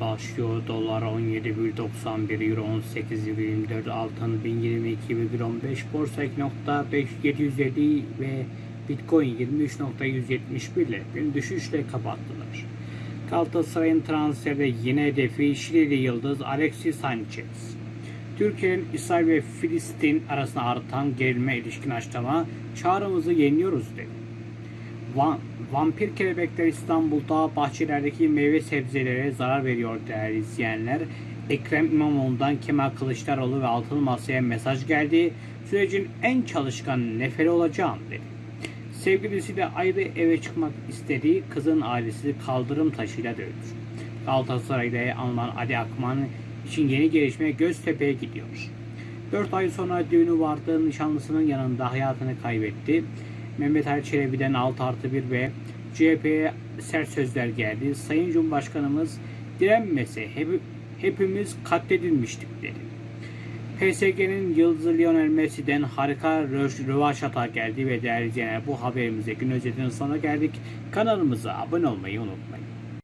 başlıyor. Dolar 17,91, Euro 18,24, altın 1022,15, borsa 2.5750 ve Bitcoin 23.171 ile bir düşüşle kapattılar. Galatasaray'ın transferde yine hedefi Şilili Yıldız Alexis Sanchez. Türkiye'nin İsrail ve Filistin arasında artan gerilme ilişkin açıklama çağrımızı yeniyoruz dedi. Va- vampir kelebekler İstanbul'da bahçelerdeki meyve sebzelere zarar veriyor değerli izleyenler. Ekrem İmamoğlu'ndan Kemal Kılıçdaroğlu ve Altılı Masa'ya mesaj geldi. Sürecin en çalışkan neferi olacağım dedi. Sevgilisiyle ayrı eve çıkmak istediği kızın ailesi kaldırım taşıyla dövdü. Galatasaray'da alınan Ali Akman için yeni gelişme Göztepe'ye gidiyor. 4 ay sonra düğünü vardı. Nişanlısının yanında hayatını kaybetti. Mehmet Ali Çelebi'den 6 artı 1 ve CHP'ye sert sözler geldi. Sayın Cumhurbaşkanımız direnmese hep, hepimiz katledilmiştik dedi. PSG'nin yıldızı Lionel Messi'den harika röv- rövaşata geldi ve değerli izleyenler bu haberimize gün özetinin sonuna geldik. Kanalımıza abone olmayı unutmayın.